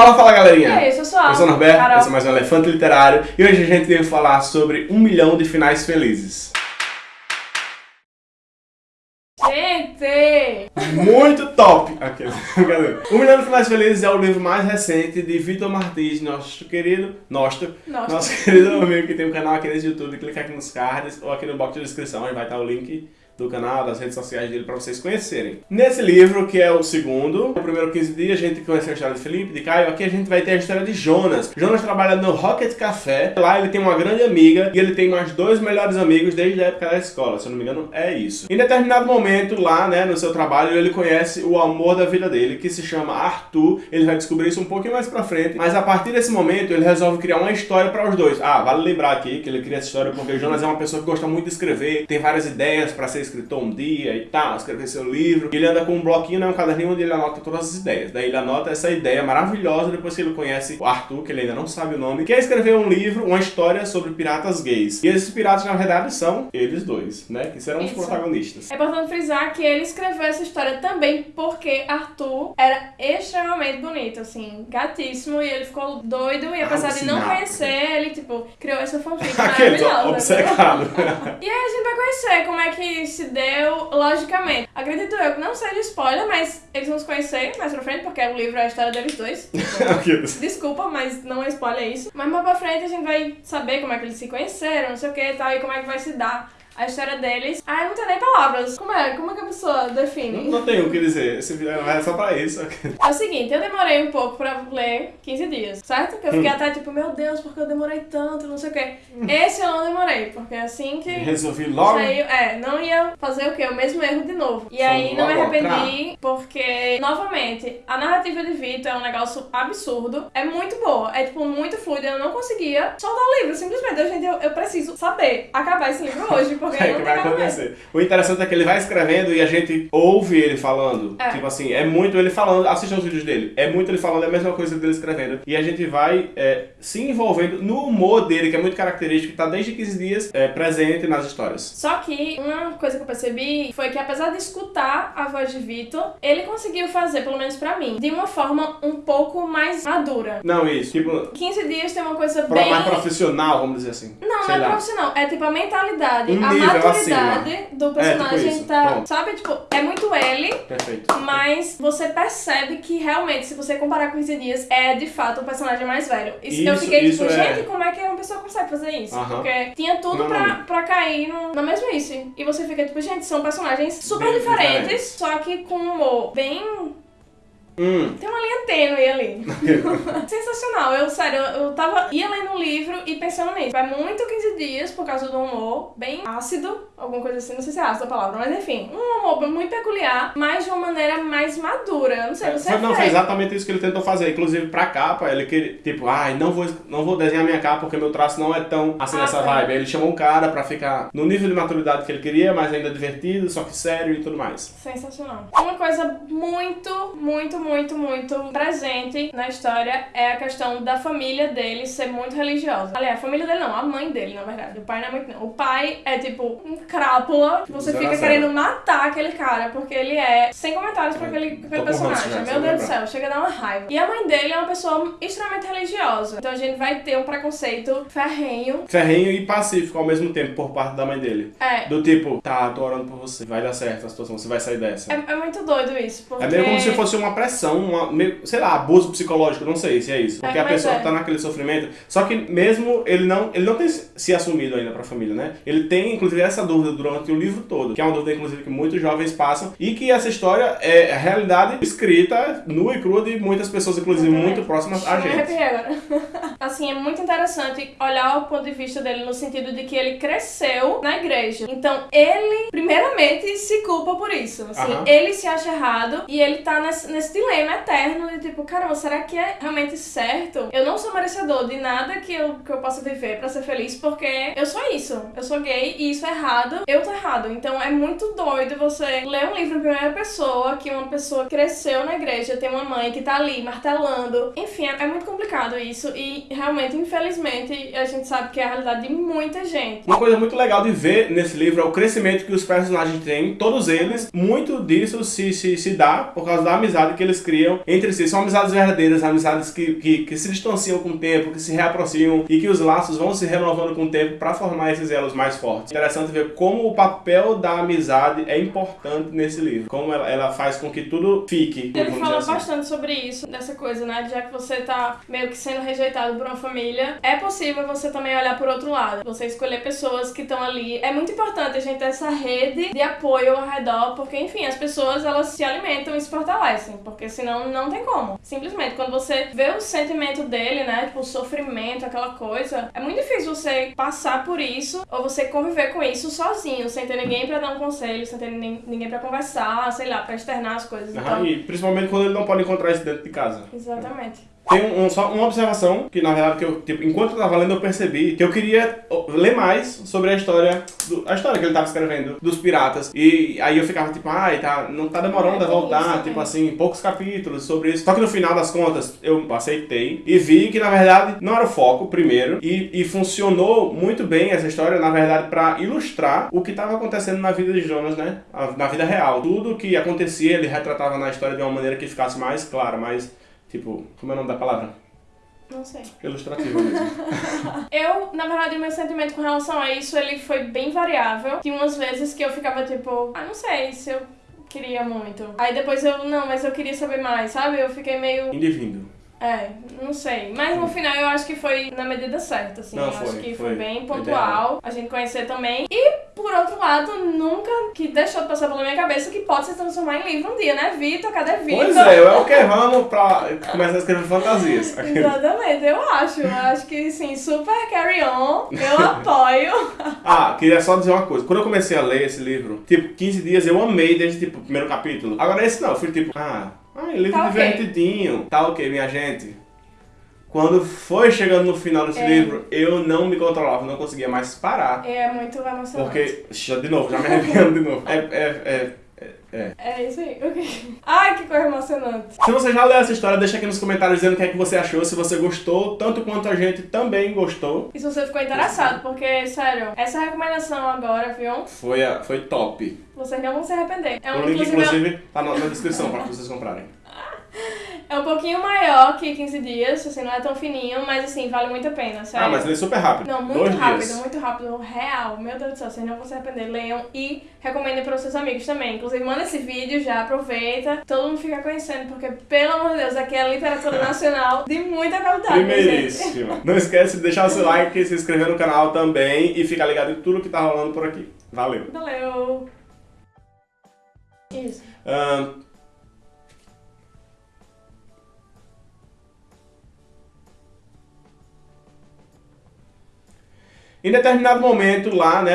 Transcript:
Fala, fala galerinha! E aí, eu sou a Eu sou o Norberto, Carol. esse é mais um Elefante Literário e hoje a gente veio falar sobre um milhão de finais felizes. Gente! Muito top! Aquele. Um Milhão de Finais Felizes é o livro mais recente de Vitor Martins, nosso querido, nosso, nosso querido amigo que tem um canal aqui nesse YouTube. Clica aqui nos cards ou aqui no box de descrição, aí vai estar o link do canal, das redes sociais dele para vocês conhecerem. Nesse livro, que é o segundo, no primeiro 15 dias, a gente conheceu a história de Felipe, de Caio, aqui a gente vai ter a história de Jonas. Jonas trabalha no Rocket Café, lá ele tem uma grande amiga e ele tem mais dois melhores amigos desde a época da escola, se eu não me engano é isso. Em determinado momento lá, né, no seu trabalho, ele conhece o amor da vida dele, que se chama Arthur, ele vai descobrir isso um pouquinho mais pra frente, mas a partir desse momento ele resolve criar uma história para os dois. Ah, vale lembrar aqui que ele cria essa história porque Jonas é uma pessoa que gosta muito de escrever, tem várias ideias para ser escritor um dia e tal, escrever seu livro. Ele anda com um bloquinho, né, um caderninho onde ele anota todas as ideias. Daí ele anota essa ideia maravilhosa depois que ele conhece o Arthur, que ele ainda não sabe o nome, que é escrever um livro, uma história sobre piratas gays. E esses piratas, na verdade, são eles dois, né, que serão os Isso. protagonistas. É importante frisar que ele escreveu essa história também porque Arthur era extremamente bonito, assim, gatíssimo, e ele ficou doido, e apesar de não conhecer, ele, tipo, criou essa fanfic maravilhosa. obcecado. E aí a gente vai conhecer como é que se deu logicamente. Acredito eu que não seja spoiler, mas eles vão se conhecer mais pra frente, porque o livro é a história deles dois. Aqueles. Desculpa, mas não é spoiler isso. Mas mais pra frente a gente vai saber como é que eles se conheceram, não sei o que e tal, e como é que vai se dar a história deles. Ah, eu não tenho nem palavras. Como é? Como é que a pessoa Não, define? não tenho o que dizer, esse vídeo é só pra isso. É o seguinte, eu demorei um pouco pra ler 15 dias, certo? Que eu fiquei até tipo, meu Deus, porque eu demorei tanto, não sei o quê. Esse eu não demorei, porque assim que Resolvi logo. saiu, é, não ia fazer o quê? O mesmo erro de novo. E Foi aí não me arrependi, porque, novamente, a narrativa de Vitor é um negócio absurdo, é muito boa, é tipo muito fluida, eu não conseguia soltar o livro, simplesmente, gente, eu, eu preciso saber acabar esse livro hoje, porque É que vai acontecer. O interessante é que ele vai escrevendo e a gente ouve ele falando. É. Tipo assim, é muito ele falando. Assistam os vídeos dele. É muito ele falando, é a mesma coisa dele escrevendo. E a gente vai é, se envolvendo no humor dele, que é muito característico, que tá desde 15 dias é, presente nas histórias. Só que uma coisa que eu percebi foi que apesar de escutar a voz de Vitor, ele conseguiu fazer, pelo menos pra mim, de uma forma um pouco mais madura. Não, isso. Tipo, 15 dias tem uma coisa bem mais profissional, vamos dizer assim. Não, não é lá. profissional. É tipo a mentalidade, Um a maturidade do É, tipo personagem isso. tá. Pronto. Sabe, tipo, é muito ele, Perfeito. mas você percebe que realmente, se você comparar com 15 dias, é de fato o personagem mais velho. Isso, eu Isso- fiquei isso tipo, é- gente, como é que uma pessoa consegue fazer isso? Aham. Porque tinha tudo Não, pra, não. pra cair no, na mesmice. E você fica tipo, gente, são personagens super Bem diferentes, só que com um humor bem Hum. tem uma linha tênue ali. Sensacional. Eu, sério, eu, eu tava. ia lendo livro e pensando nisso. É muito 15 dias por causa do humor bem ácido, alguma coisa assim, não sei se é ácido a palavra, mas enfim. Um humor muito peculiar, mas de uma maneira mais madura. Não sei, É, você foi, não, foi exatamente isso que ele tentou fazer. Inclusive, pra capa, ele queria, tipo, ai, não vou, não vou desenhar minha capa porque meu traço não é tão assim Ah, nessa vibe. Aí ele chamou um cara pra ficar no nível de maturidade que ele queria, mas ainda divertido, só que sério e tudo mais. Sensacional. Uma coisa muito, muito, muito, muito presente na história é a questão da família dele ser muito religiosa. Aliás, a família dele não, a mãe dele, na verdade. O pai não é muito não. O pai é tipo um crápula que você fica querendo matar aquele cara, porque ele é sem comentários pra aquele, pra aquele personagem. Meu Deus do céu, chega a dar uma raiva. E a mãe dele é uma pessoa extremamente religiosa. Então a gente vai ter um preconceito ferrenho. Ferrenho e pacífico ao mesmo tempo por parte da mãe dele. É. Do tipo, tá, tô orando por você, vai dar certo a situação, você vai sair dessa. É, é muito doido isso, porque... É meio como se fosse uma pressão, uma, meio, sei lá, abuso psicológico, não sei se é isso. Porque É, a pessoa é. tá naquele sofrimento. Só que mesmo ele não, ele não tem se assumido ainda pra família, né? Ele tem, inclusive, essa dúvida durante o livro todo. Que é uma dúvida, inclusive, que muitos jovens passam. E que essa história é a realidade escrita, nua e crua de muitas pessoas, inclusive, muito próximas a gente. agora. assim, é muito interessante olhar o ponto de vista dele no sentido de que ele cresceu na igreja. Então, ele, primeiramente, se culpa por isso. Assim, ele se acha errado e ele tá nesse, nesse dilema eterno de tipo, caramba, será que é realmente certo? Eu não sou merecedor de nada que eu, que eu possa viver pra ser feliz porque eu sou isso. Eu sou gay e isso é errado. Eu tô errado. Então, é muito doido você ler um livro em primeira pessoa que uma pessoa cresceu na igreja, tem uma mãe que tá ali martelando. Enfim, é, é muito complicado isso e realmente, infelizmente, a gente sabe que é a realidade de muita gente. Uma coisa muito legal de ver nesse livro é o crescimento que os personagens têm, todos eles. Muito disso se, se, se dá por causa da amizade que eles criam entre si. São amizades verdadeiras, amizades que, que, que se distanciam com o tempo, que se reaproximam e que os laços vão se renovando com o tempo para formar esses elos mais fortes. Interessante ver como o papel da amizade é importante nesse livro. Como ela, ela faz com que tudo fique. Ele fala assim. bastante sobre isso, dessa coisa, né? Já que você tá meio que sendo rejeitado por uma família, é possível você também olhar por outro lado. Você escolher pessoas que estão ali. É muito importante a gente ter essa rede de apoio ao redor, porque, enfim, as pessoas elas se alimentam e se fortalecem, porque senão não tem como. Simplesmente, quando você vê o sentimento dele, né? Tipo, o sofrimento, aquela coisa, é muito difícil você passar por isso ou você conviver com isso sozinho, sem ter ninguém pra dar um conselho, sem ter nin- ninguém pra conversar, sei lá, pra externar as coisas. Então, e principalmente quando ele não pode encontrar isso dentro de casa. exatamente. Tem um, um- só uma observação, que na verdade, que eu, tipo, enquanto eu tava lendo, eu percebi que eu queria ler mais sobre a história, do- a história que ele tava escrevendo, dos piratas. E aí eu ficava tipo, ai, tá, não tá demorando É, a isso voltar, também. tipo assim, poucos capítulos sobre isso. Só que no final das contas, eu aceitei e vi que na verdade não era o foco, primeiro, e, e funcionou muito bem essa história, na verdade, pra ilustrar o que tava acontecendo na vida de Jonas, né? Na vida real. Tudo que acontecia, ele retratava na história de uma maneira que ficasse mais clara, mais. Tipo, como é o nome da palavra? Não sei. Ilustrativa mesmo. Eu, na verdade, meu sentimento com relação a isso, ele foi bem variável. Tinha umas vezes que eu ficava tipo, ah, não sei se eu queria muito. Aí depois eu, não, mas eu queria saber mais, sabe? Eu fiquei meio, Indivíduo. é, não sei. Mas no final eu acho que foi na medida certa, assim. Não, eu foi, acho que foi, foi. bem Ideal. pontual a gente conhecer também. E, por outro lado, nunca que deixou de passar pela minha cabeça que pode se transformar em livro um dia, né? Vitor, cadê Vitor? Pois é, eu é o que vamos pra começar a escrever fantasias. Exatamente, eu acho. Eu acho que sim, super carry on. Eu apoio. Ah, queria só dizer uma coisa. Quando eu comecei a ler esse livro, tipo, 15 dias eu amei desde tipo, o primeiro capítulo. Agora esse não, eu fui tipo, ah, ah livro Tá divertidinho. Tá ok, minha gente. Quando foi chegando no final desse É. livro, eu não me controlava, não conseguia mais parar. É muito emocionante. Porque, de novo, já me arrepiando de novo. É, é, é, é. É isso aí. ok. Ai, que coisa emocionante. Se você já leu essa história, deixa aqui nos comentários dizendo o que é que você achou, se você gostou, tanto quanto a gente também gostou. E se você ficou interessado, porque, sério, essa recomendação agora, viu? Foi, a- foi top. Vocês não vão se arrepender. É um, o link, inclusive, inclusive, tá na, na descrição para vocês comprarem. É um pouquinho maior que 15 dias, assim, não é tão fininho, mas assim, vale muito a pena, sério. Ah, mas lê super rápido. Não, muito Dois rápido, dias. muito rápido, real. Meu Deus do céu, vocês não vão se arrepender. Leiam e recomendem para os seus amigos também. Inclusive, manda esse vídeo, já aproveita. Todo mundo fica conhecendo, porque, pelo amor de Deus, aqui é literatura nacional de muita qualidade. Primeiríssima. Não esquece de deixar o seu like, se inscrever no canal também e ficar ligado em tudo que tá rolando por aqui. Valeu. Valeu! Isso. Ahn, Em determinado momento lá, né,